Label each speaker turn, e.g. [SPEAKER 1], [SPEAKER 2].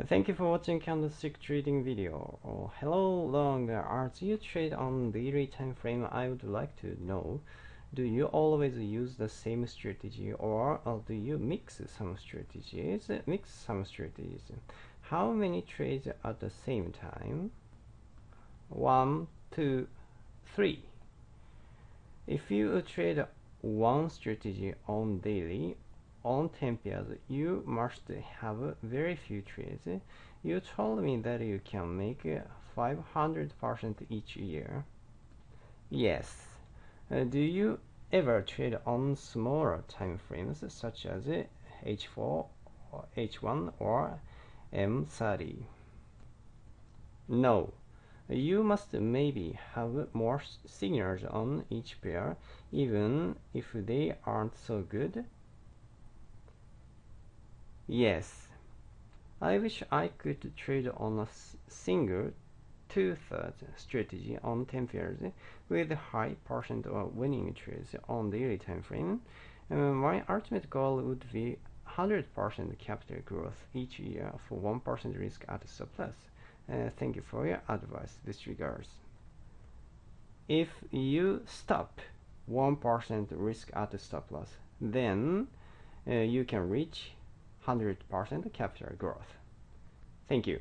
[SPEAKER 1] Thank you for watching candlestick trading video. Oh, hello long as you trade on daily time frame. I would like to know do you always use the same strategy or do you mix some strategies mix some strategies? How many trades at the same time? One two three. If you trade one strategy on daily on 10 pairs you must have very few trades you told me that you can make 500% each year. Yes. Uh, do you ever trade on smaller time frames such as h4 h1 or m30 no. You must maybe have more signals on each pair even if they aren't so good Yes, I wish I could trade on a single two-thirds strategy on 10 pairs with high percent of winning trades on daily time frame. Uh, my ultimate goal would be 100% capital growth each year for 1% risk at surplus. Uh, thank you for your advice. This regards. If you stop 1% risk at stop loss, then uh, you can reach 100% capital growth. Thank you.